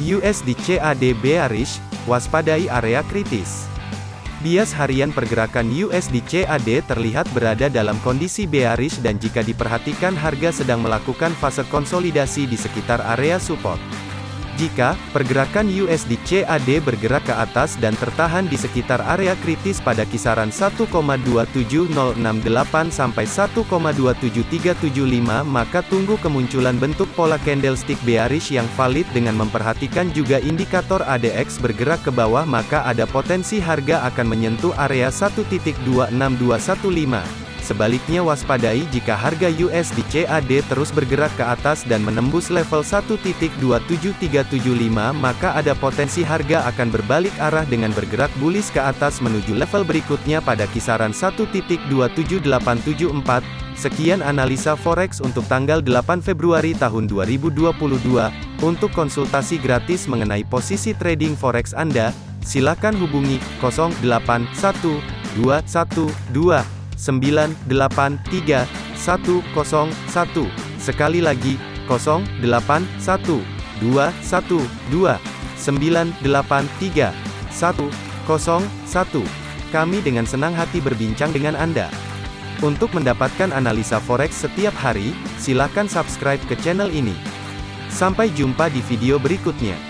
USD CAD bearish, waspadai area kritis. Bias harian pergerakan USD CAD terlihat berada dalam kondisi bearish dan jika diperhatikan harga sedang melakukan fase konsolidasi di sekitar area support. Jika pergerakan USD CAD bergerak ke atas dan tertahan di sekitar area kritis pada kisaran 1,27068 sampai 1,27375 maka tunggu kemunculan bentuk pola candlestick bearish yang valid dengan memperhatikan juga indikator ADX bergerak ke bawah maka ada potensi harga akan menyentuh area 1.26215. Sebaliknya waspadai jika harga USD CAD terus bergerak ke atas dan menembus level 1.27375 maka ada potensi harga akan berbalik arah dengan bergerak bullish ke atas menuju level berikutnya pada kisaran 1.27874. Sekian analisa forex untuk tanggal 8 Februari tahun 2022. Untuk konsultasi gratis mengenai posisi trading forex Anda, silakan hubungi 081212 983 101. Sekali lagi, 081 212 983 101. Kami dengan senang hati berbincang dengan Anda. Untuk mendapatkan analisa forex setiap hari, silakan subscribe ke channel ini. Sampai jumpa di video berikutnya.